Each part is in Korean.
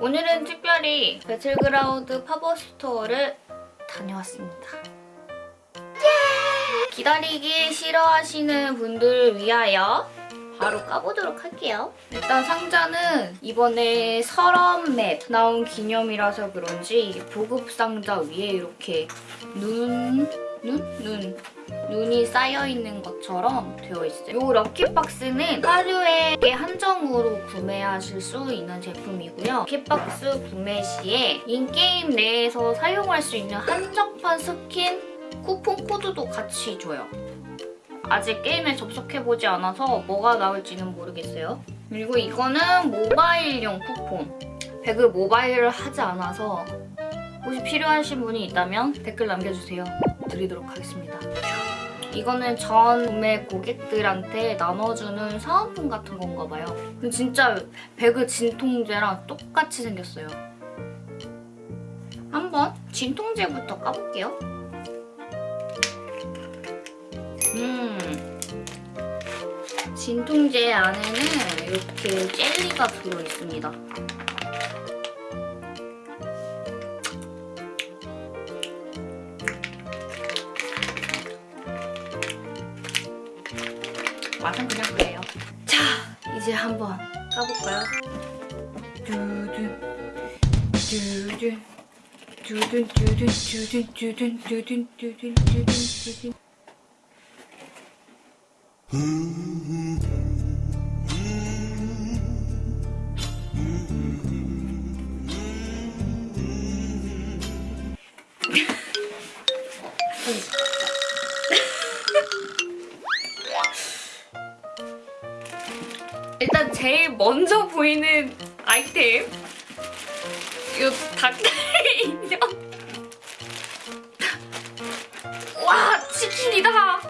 오늘은 특별히 배틀그라운드 팝업스토어를 다녀왔습니다. 기다리기 싫어하시는 분들을 위하여 바로 까보도록 할게요. 일단 상자는 이번에 설원 맵 나온 기념이라서 그런지 보급 상자 위에 이렇게 눈, 눈? 눈. 눈이 쌓여있는 것처럼 되어 있어요. 이 럭키박스는 하루에 한정으로 구매하실 수 있는 제품이고요. 럭키박스 구매 시에 in-game 내에서 사용할 수 있는 한정판 스킨 쿠폰 코드도 같이 줘요. 아직 게임에 접속해보지 않아서 뭐가 나올지는 모르겠어요. 그리고 이거는 모바일용 쿠폰. 배그 모바일을 하지 않아서 혹시 필요하신 분이 있다면 댓글 남겨주세요. 드리도록 하겠습니다. 이거는 전 구매 고객들한테 나눠주는 사은품 같은 건가 봐요. 진짜 배그 진통제랑 똑같이 생겼어요. 한번 진통제부터 까볼게요. 음, 진통제 안에는 이렇게 젤리가 들어있습니다. 맛은 그냥 그래요. 자, 이제 한번 까볼까요? 두둔, 두둔, 두둔, 두둔, 두둔, 두둔, 두둔, 두둔, 두둔, 두둔. 제일 먼저 보이는 아이템. 이 닭다리 인형 와 치킨이다.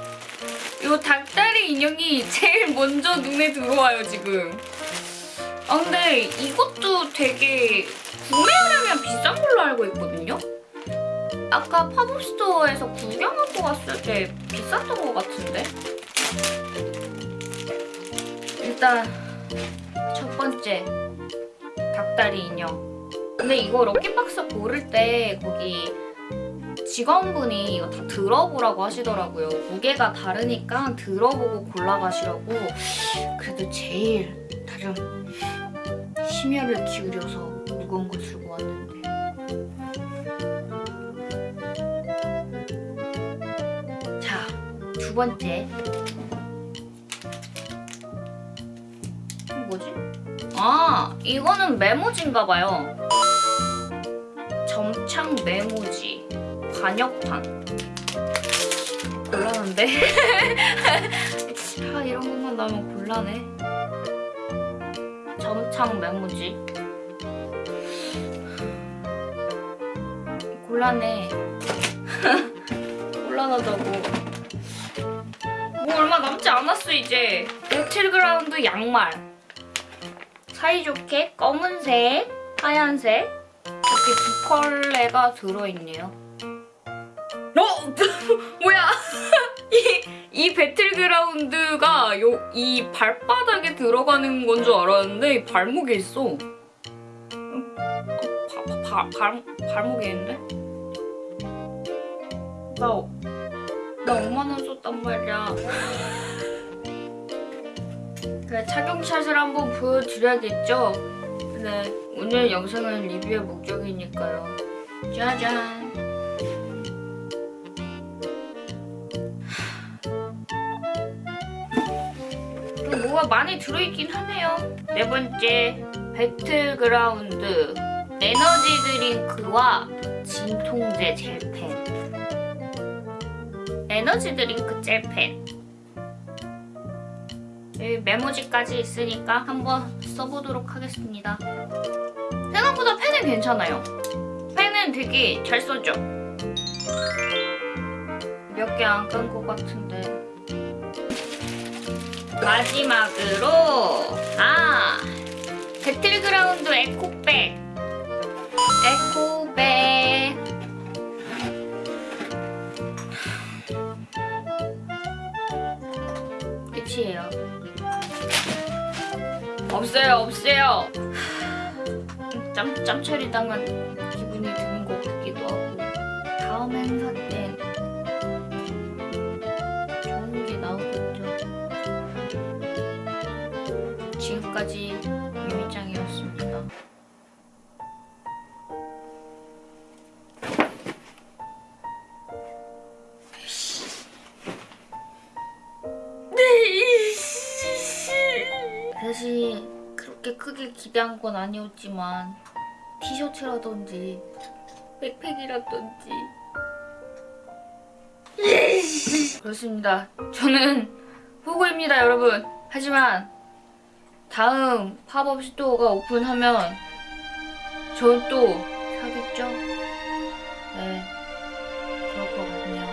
이 닭다리 인형이 제일 먼저 눈에 들어와요 지금. 아 근데 이것도 되게 구매하려면 비싼 걸로 알고 있거든요? 아까 팝업스토어에서 구경하고 왔을 때 비쌌던 것 같은데? 일단 첫 번째 닭다리 인형. 근데 이거 럭키박스 고를 때 거기 직원분이 이거 다 들어보라고 하시더라고요. 무게가 다르니까 들어보고 골라가시라고. 그래도 제일 나름 심혈을 기울여서 무거운 걸 들고 왔는데. 자, 두 번째 뭐지? 아, 이거는 메모지인가 봐요. 점창 메모지. 관역판. 곤란한데? 아, 이런 것만 나오면 곤란해. 점창 메모지. 곤란해. 곤란하다고. 뭐 얼마 남지 않았어, 이제. 배틀그라운드 양말. 사이좋게 검은색, 하얀색 이렇게 두 컬레가 들어있네요. 어? 뭐야? 이, 이 배틀그라운드가 요, 이 발바닥에 들어가는 건 줄 알았는데 이 발목에 있어. 어, 바, 바, 발, 발목에 있는데? 나, 나 5만원 썼단 말이야. 그래, 착용샷을 한번 보여드려야겠죠? 네, 오늘 영상은 리뷰의 목적이니까요. 짜잔! 또 뭐가 많이 들어있긴 하네요. 네 번째, 배틀그라운드 에너지 드링크와 진통제 젤펜 에너지 드링크 젤펜 여기 메모지까지 있으니까 한번 써보도록 하겠습니다. 생각보다 펜은 괜찮아요. 펜은 되게 잘 써져. 몇 개 안 깐 것 같은데. 마지막으로 아 배틀그라운드 에코백 에코백 끝이에요. 없어요, 없어요. 짬, 짬처리 당한 기분이 드는 것 같기도 하고 다음 행사 땐 좋은 게 나오겠죠 지금까지 사실 그렇게 크게 기대한 건 아니었지만 티셔츠라든지 백팩이라든지 그렇습니다. 저는 호구입니다, 여러분. 하지만 다음 팝업 스토어가 오픈하면 전 또 사겠죠? 네, 그럴 것 같네요.